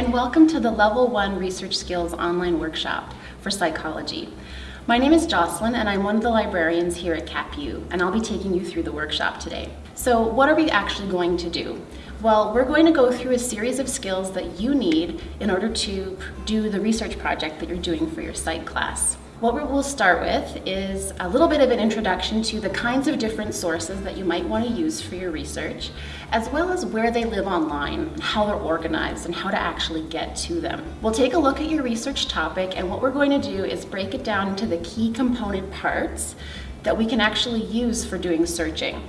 and welcome to the Level 1 Research Skills online workshop for psychology. My name is Jocelyn and I'm one of the librarians here at CapU and I'll be taking you through the workshop today. So what are we actually going to do? Well, we're going to go through a series of skills that you need in order to do the research project that you're doing for your psych class. What we'll start with is a little bit of an introduction to the kinds of different sources that you might want to use for your research, as well as where they live online, how they're organized, and how to actually get to them. We'll take a look at your research topic, and what we're going to do is break it down into the key component parts that we can actually use for doing searching.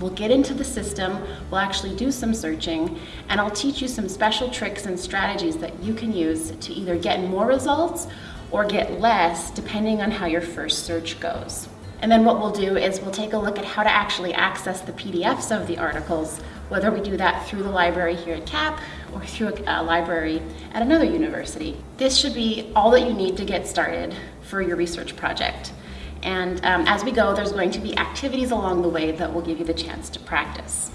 We'll get into the system, we'll actually do some searching, and I'll teach you some special tricks and strategies that you can use to either get more results or get less depending on how your first search goes. And then what we'll do is we'll take a look at how to actually access the PDFs of the articles, whether we do that through the library here at CAP or through a, library at another university. This should be all that you need to get started for your research project. And um, as we go, there's going to be activities along the way that will give you the chance to practice.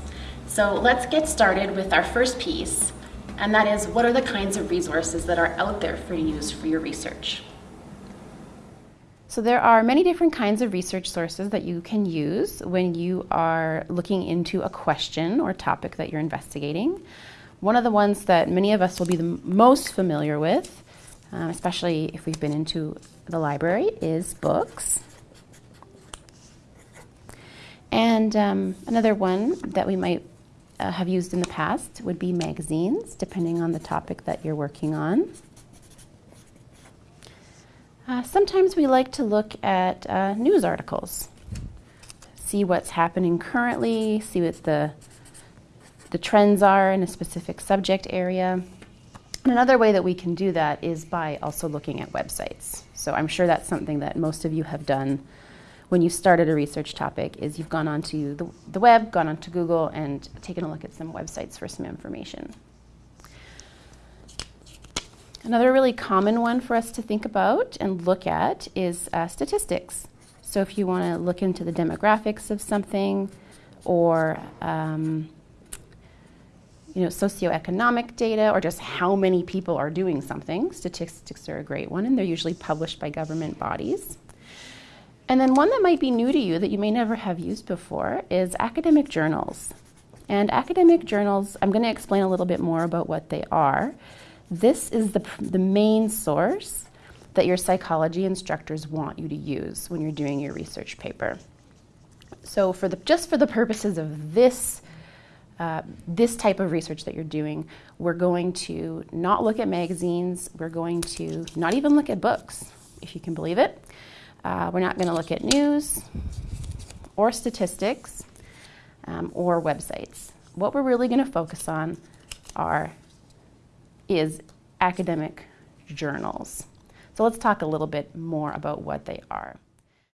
So let's get started with our first piece, and that is what are the kinds of resources that are out there for you to use for your research. So there are many different kinds of research sources that you can use when you are looking into a question or topic that you're investigating. One of the ones that many of us will be the most familiar with, um, especially if we've been into the library, is books. And um, another one that we might uh, have used in the past would be magazines, depending on the topic that you're working on. Uh, sometimes we like to look at uh, news articles, see what's happening currently, see what the, the trends are in a specific subject area. And another way that we can do that is by also looking at websites. So I'm sure that's something that most of you have done when you started a research topic is you've gone onto the, the web, gone onto Google, and taken a look at some websites for some information. Another really common one for us to think about and look at is uh, statistics. So if you want to look into the demographics of something or um, you know, socioeconomic data or just how many people are doing something, statistics are a great one and they're usually published by government bodies. And then one that might be new to you that you may never have used before is academic journals. And academic journals, I'm going to explain a little bit more about what they are. This is the, the main source that your psychology instructors want you to use when you're doing your research paper. So for the, just for the purposes of this, uh, this type of research that you're doing, we're going to not look at magazines, we're going to not even look at books, if you can believe it. Uh, we're not going to look at news or statistics um, or websites. What we're really going to focus on are is academic journals. So let's talk a little bit more about what they are.